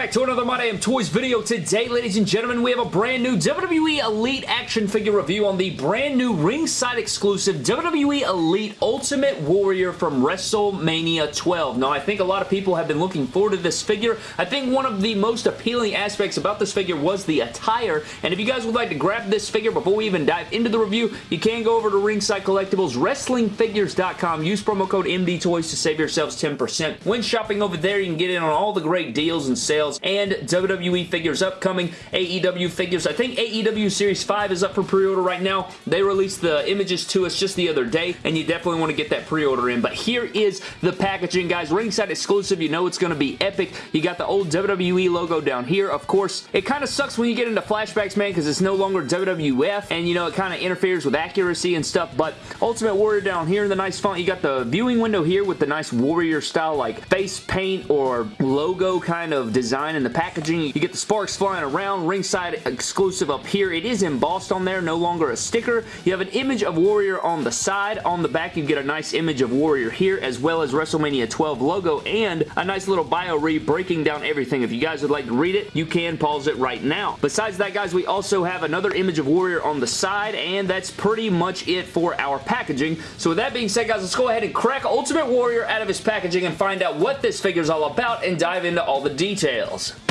back to another My Damn Toys video. Today, ladies and gentlemen, we have a brand new WWE Elite action figure review on the brand new ringside exclusive WWE Elite Ultimate Warrior from WrestleMania 12. Now, I think a lot of people have been looking forward to this figure. I think one of the most appealing aspects about this figure was the attire, and if you guys would like to grab this figure before we even dive into the review, you can go over to Ringside Collectibles, WrestlingFigures.com. Use promo code MDTOYS to save yourselves 10%. When shopping over there, you can get in on all the great deals and sales and WWE figures upcoming, AEW figures. I think AEW Series 5 is up for pre-order right now. They released the images to us just the other day and you definitely want to get that pre-order in. But here is the packaging, guys. Ringside exclusive. You know it's going to be epic. You got the old WWE logo down here. Of course, it kind of sucks when you get into flashbacks, man, because it's no longer WWF and, you know, it kind of interferes with accuracy and stuff. But Ultimate Warrior down here in the nice font. You got the viewing window here with the nice Warrior style, like face paint or logo kind of design in the packaging. You get the sparks flying around, ringside exclusive up here. It is embossed on there, no longer a sticker. You have an image of Warrior on the side. On the back, you get a nice image of Warrior here, as well as WrestleMania 12 logo, and a nice little bio read breaking down everything. If you guys would like to read it, you can pause it right now. Besides that, guys, we also have another image of Warrior on the side, and that's pretty much it for our packaging. So with that being said, guys, let's go ahead and crack Ultimate Warrior out of his packaging and find out what this figure is all about and dive into all the details details.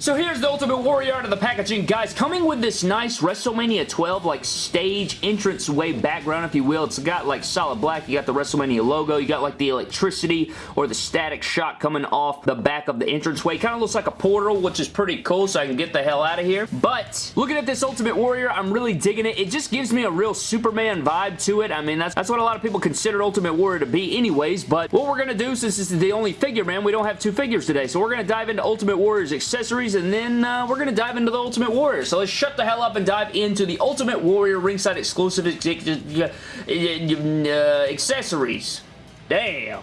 So here's the Ultimate Warrior out of the packaging. Guys, coming with this nice WrestleMania 12 like stage entrance way background, if you will. It's got like solid black. You got the WrestleMania logo. You got like the electricity or the static shock coming off the back of the entranceway. Kind of looks like a portal, which is pretty cool, so I can get the hell out of here. But looking at this Ultimate Warrior, I'm really digging it. It just gives me a real Superman vibe to it. I mean, that's, that's what a lot of people consider Ultimate Warrior to be anyways, but what we're going to do, since this is the only figure, man, we don't have two figures today, so we're going to dive into Ultimate Warrior's accessories and then uh, we're going to dive into the Ultimate Warrior. So let's shut the hell up and dive into the Ultimate Warrior ringside exclusive uh, uh, accessories. Damn.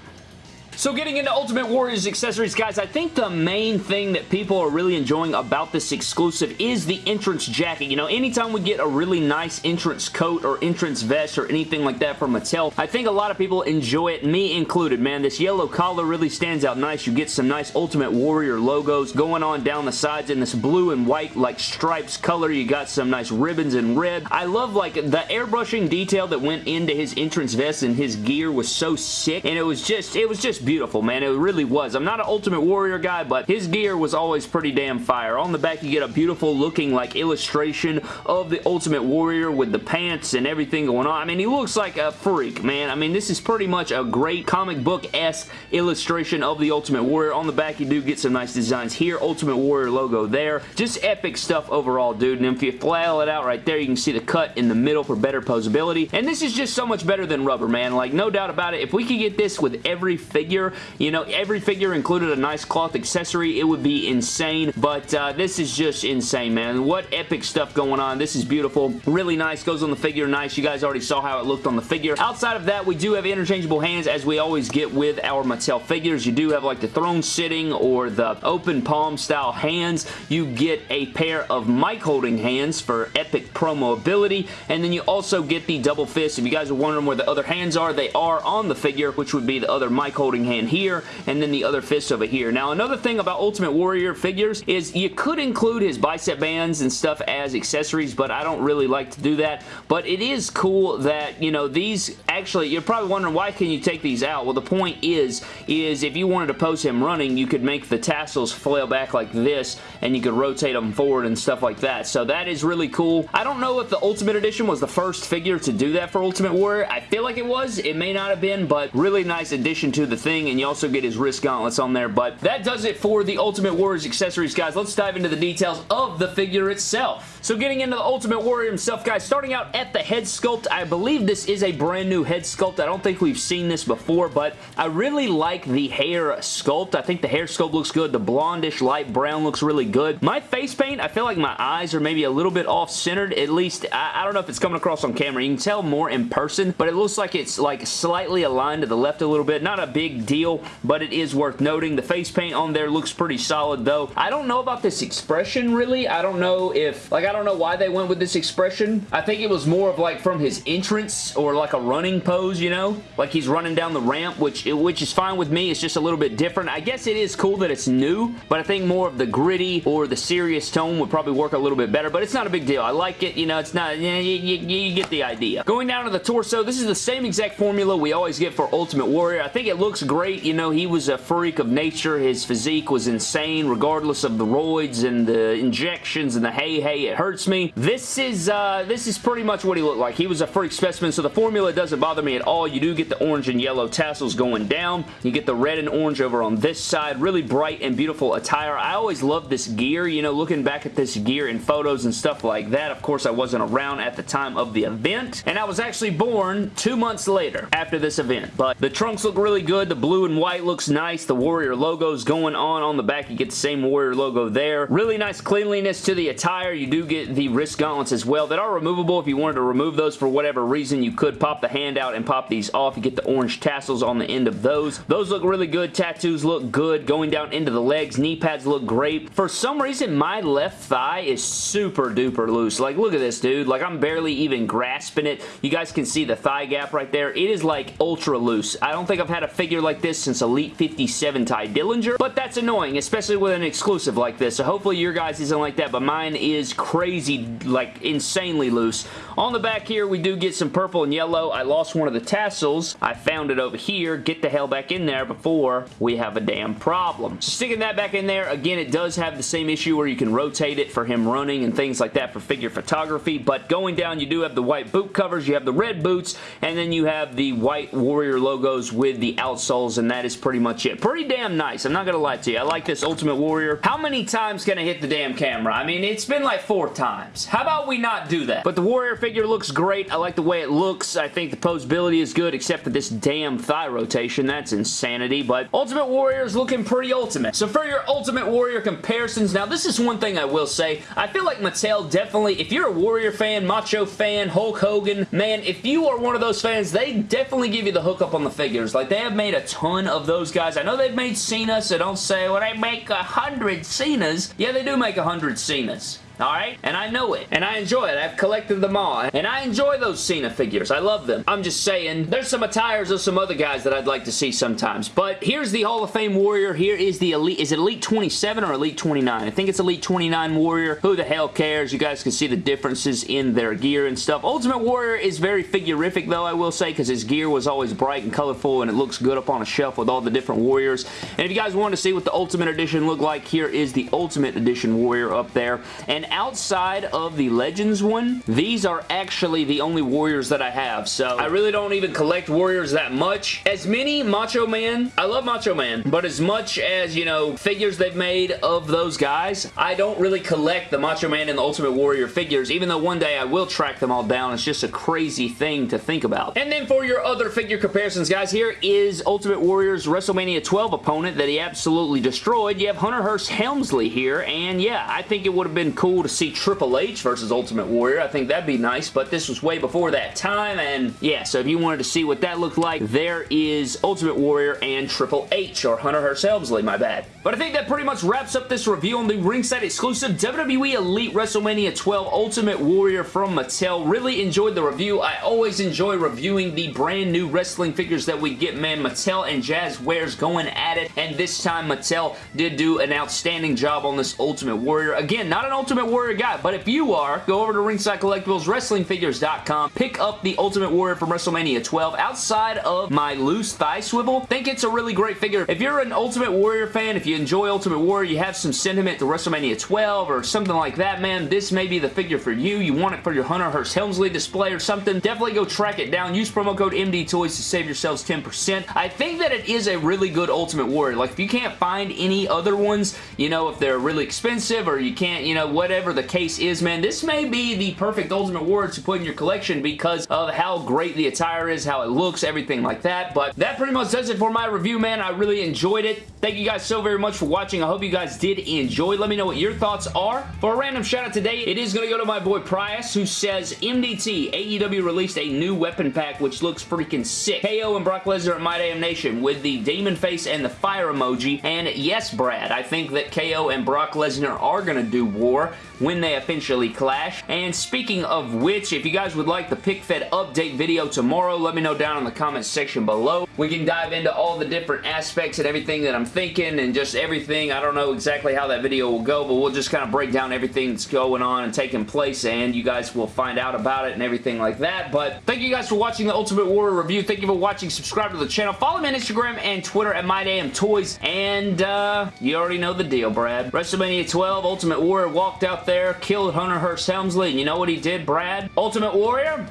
So getting into Ultimate Warriors accessories, guys, I think the main thing that people are really enjoying about this exclusive is the entrance jacket. You know, anytime we get a really nice entrance coat or entrance vest or anything like that from Mattel, I think a lot of people enjoy it, me included, man. This yellow collar really stands out nice. You get some nice Ultimate Warrior logos going on down the sides in this blue and white, like, stripes color. You got some nice ribbons in red. I love, like, the airbrushing detail that went into his entrance vest and his gear was so sick, and it was just, it was just beautiful, man. It really was. I'm not an Ultimate Warrior guy, but his gear was always pretty damn fire. On the back, you get a beautiful looking like illustration of the Ultimate Warrior with the pants and everything going on. I mean, he looks like a freak, man. I mean, this is pretty much a great comic book-esque illustration of the Ultimate Warrior. On the back, you do get some nice designs here. Ultimate Warrior logo there. Just epic stuff overall, dude. And if you flail it out right there, you can see the cut in the middle for better posability. And this is just so much better than rubber, man. Like, no doubt about it. If we could get this with every figure figure. You know, every figure included a nice cloth accessory. It would be insane, but uh, this is just insane, man. What epic stuff going on. This is beautiful. Really nice. Goes on the figure nice. You guys already saw how it looked on the figure. Outside of that, we do have interchangeable hands as we always get with our Mattel figures. You do have like the throne sitting or the open palm style hands. You get a pair of mic holding hands for epic promo ability, and then you also get the double fist. If you guys are wondering where the other hands are, they are on the figure, which would be the other mic holding hand here, and then the other fist over here. Now, another thing about Ultimate Warrior figures is you could include his bicep bands and stuff as accessories, but I don't really like to do that. But it is cool that, you know, these actually, you're probably wondering why can you take these out? Well, the point is, is if you wanted to pose him running, you could make the tassels flail back like this, and you could rotate them forward and stuff like that. So that is really cool. I don't know if the Ultimate Edition was the first figure to do that for Ultimate Warrior. I feel like it was. It may not have been, but really nice addition to the thing and you also get his wrist gauntlets on there, but that does it for the Ultimate Warriors accessories, guys. Let's dive into the details of the figure itself. So getting into the Ultimate Warrior himself, guys, starting out at the head sculpt, I believe this is a brand new head sculpt. I don't think we've seen this before, but I really like the hair sculpt. I think the hair sculpt looks good. The blondish light brown looks really good. My face paint, I feel like my eyes are maybe a little bit off-centered. At least, I, I don't know if it's coming across on camera. You can tell more in person, but it looks like it's like slightly aligned to the left a little bit. Not a big deal, but it is worth noting. The face paint on there looks pretty solid, though. I don't know about this expression, really. I don't know if, like, I don't know why they went with this expression. I think it was more of, like, from his entrance or, like, a running pose, you know? Like he's running down the ramp, which, which is fine with me. It's just a little bit different. I guess it is cool that it's new, but I think more of the gritty or the serious tone would probably work a little bit better, but it's not a big deal. I like it. You know, it's not... You, you, you get the idea. Going down to the torso, this is the same exact formula we always get for Ultimate Warrior. I think it looks great. You know, he was a freak of nature. His physique was insane, regardless of the roids and the injections and the hey, hey, it hurts me. This is, uh, this is pretty much what he looked like. He was a freak specimen, so the formula doesn't bother me at all. You do get the orange and yellow tassels going down. You get the red and orange over on this side. Really bright and beautiful attire. I always loved this gear, you know, looking back at this gear in photos and stuff like that. Of course, I wasn't around at the time of the event, and I was actually born two months later after this event, but the trunks look really good. The blue and white looks nice. The Warrior logo's going on on the back. You get the same Warrior logo there. Really nice cleanliness to the attire. You do get the wrist gauntlets as well that are removable. If you wanted to remove those for whatever reason, you could pop the hand out and pop these off. You get the orange tassels on the end of those. Those look really good. Tattoos look good. Going down into the legs, knee pads look great. For some reason, my left thigh is super duper loose. Like, look at this, dude. Like, I'm barely even grasping it. You guys can see the thigh gap right there. It is, like, ultra loose. I don't think I've had a figure like this since Elite 57 Tye Dillinger, but that's annoying, especially with an exclusive like this. So hopefully your guys isn't like that, but mine is crazy, like, insanely loose. On the back here, we do get some purple and yellow. I lost one of the tassels. I found it over here. Get the hell back in there before we have a damn problem. Sticking that back in there, again, it does have the same issue where you can rotate it for him running and things like that for figure photography, but going down, you do have the white boot covers, you have the red boots, and then you have the white Warrior logos with the outsoles, and that is pretty much it. Pretty damn nice. I'm not going to lie to you. I like this Ultimate Warrior. How many times can I hit the damn camera? I mean, it's been like four times. How about we not do that? But the Warrior figure looks great. I like the way it looks. I think the posability is good, except for this damn thigh rotation. That's insanity, but Ultimate Warrior is looking pretty ultimate. So for your Ultimate Warrior comparisons, now this is one thing I will say. I feel like Mattel definitely, if you're a Warrior fan, Macho fan, Hulk Hogan, man, if you are one of those fans, they definitely give you the hookup on the figures. Like, they have made a ton of those guys. I know they've made Cena, so don't say, well, they make a hundred Cenas. Yeah, they do make a hundred Cenas. Alright? And I know it. And I enjoy it. I've collected them all. And I enjoy those Cena figures. I love them. I'm just saying, there's some attires of some other guys that I'd like to see sometimes. But here's the Hall of Fame Warrior. Here is the Elite. Is it Elite 27 or Elite 29? I think it's Elite 29 Warrior. Who the hell cares? You guys can see the differences in their gear and stuff. Ultimate Warrior is very figurific though, I will say, because his gear was always bright and colorful and it looks good up on a shelf with all the different Warriors. And if you guys want to see what the Ultimate Edition looked like, here is the Ultimate Edition Warrior up there. And outside of the Legends one, these are actually the only Warriors that I have. So I really don't even collect Warriors that much. As many Macho Man, I love Macho Man, but as much as, you know, figures they've made of those guys, I don't really collect the Macho Man and the Ultimate Warrior figures, even though one day I will track them all down. It's just a crazy thing to think about. And then for your other figure comparisons, guys, here is Ultimate Warrior's WrestleMania 12 opponent that he absolutely destroyed. You have Hunter Hearst Helmsley here, and yeah, I think it would have been cool to see Triple H versus Ultimate Warrior. I think that'd be nice, but this was way before that time, and yeah, so if you wanted to see what that looked like, there is Ultimate Warrior and Triple H, or Hunter Hearst Helmsley, my bad. But I think that pretty much wraps up this review on the ringside exclusive WWE Elite WrestleMania 12 Ultimate Warrior from Mattel. Really enjoyed the review. I always enjoy reviewing the brand new wrestling figures that we get, man. Mattel and Jazwares going at it, and this time Mattel did do an outstanding job on this Ultimate Warrior. Again, not an Ultimate Warrior guy, but if you are, go over to Ringside Collectibles, WrestlingFigures.com, pick up the Ultimate Warrior from WrestleMania 12. Outside of my loose thigh swivel, think it's a really great figure. If you're an Ultimate Warrior fan, if you enjoy Ultimate Warrior, you have some sentiment to WrestleMania 12 or something like that, man, this may be the figure for you. You want it for your Hunter Hearst Helmsley display or something, definitely go track it down. Use promo code MD Toys to save yourselves 10%. I think that it is a really good Ultimate Warrior. Like, if you can't find any other ones, you know, if they're really expensive or you can't, you know, whatever the case is, man, this may be the perfect Ultimate Warrior to put in your collection because of how great the attire is, how it looks, everything like that. But that pretty much does it for my review, man. I really enjoyed it. Thank you guys so very much for watching. I hope you guys did enjoy. Let me know what your thoughts are. For a random shout out today, it is going to go to my boy Prius, who says, MDT, AEW released a new weapon pack, which looks freaking sick. KO and Brock Lesnar at My Damn Nation with the demon face and the fire emoji. And yes, Brad, I think that KO and Brock Lesnar are going to do war. When they officially clash. And speaking of which, if you guys would like the pick fed update video tomorrow, let me know down in the comments section below. We can dive into all the different aspects and everything that I'm thinking and just everything. I don't know exactly how that video will go, but we'll just kind of break down everything that's going on and taking place and you guys will find out about it and everything like that. But thank you guys for watching the Ultimate Warrior review. Thank you for watching. Subscribe to the channel. Follow me on Instagram and Twitter at MyDamnToys. And uh, you already know the deal, Brad. WrestleMania 12, Ultimate Warrior walked out out there, killed Hunter Hearst Helmsley, and you know what he did, Brad? Ultimate Warrior?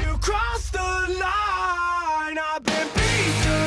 You crossed the line, I've been beaten.